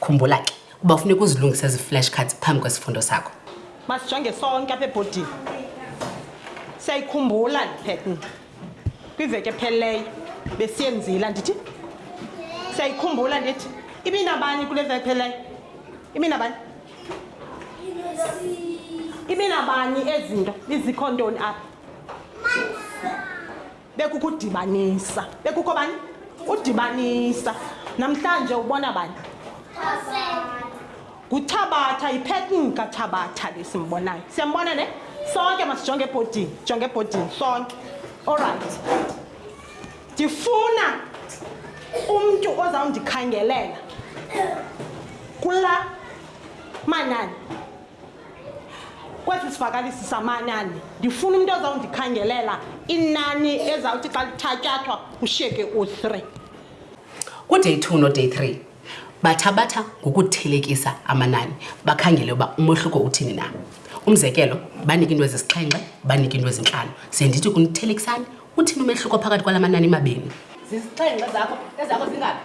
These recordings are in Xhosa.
khumbula ke uba ufuneka uzilungise ezi flash cards phambi kwesifundo sakho masijonge sonke apha ebhodini siyayikhumbula le pattern kwiveki ephelileyo besiyenzile andithi siyayikhumbula ndithi ibinabani kule veki ephelileyo ibinabani ibinabani ezinto izikho ntoni apha Bekukudibanisa. Bekukho bani? Udibanisa. Namhlanje ubona bani? Nguchabatha, yiphethini kachabatha le simbonayo. Siyambona ne? Sonke masijonge ebhodini, jonge ebhodini, sonke. All right. Ndifuna umntu ozawundikhangelela kula manani. kwesi sivakalisi samanani ndifuna umntu ozawundikhangelela inani ezawuthi xa lithatyathwa usheke u-3 kuday two noday three bathabatha ngokuthelekisa amanani bakhangele uba umohluko uthini na umzekelo banike into ezisixhenxe banike into ezintlanu ze ndithi kunithelekisani uthini umehluko phakathi kwala manani mabini zizixhenxe zakho ezakho zingaphi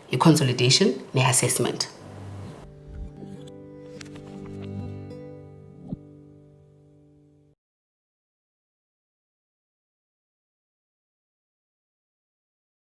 i-consolidation ne-assessment